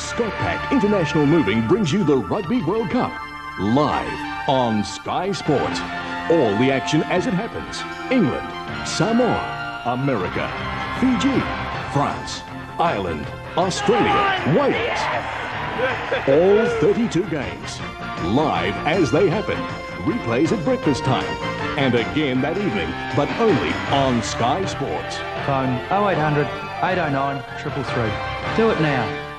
Scotpac International Moving brings you the Rugby World Cup live on Sky Sports. All the action as it happens. England, Samoa, America, Fiji, France, Ireland, Australia, Wales. All 32 games. Live as they happen. Replays at breakfast time. And again that evening, but only on Sky Sports. Phone 0800 809 333. Do it now.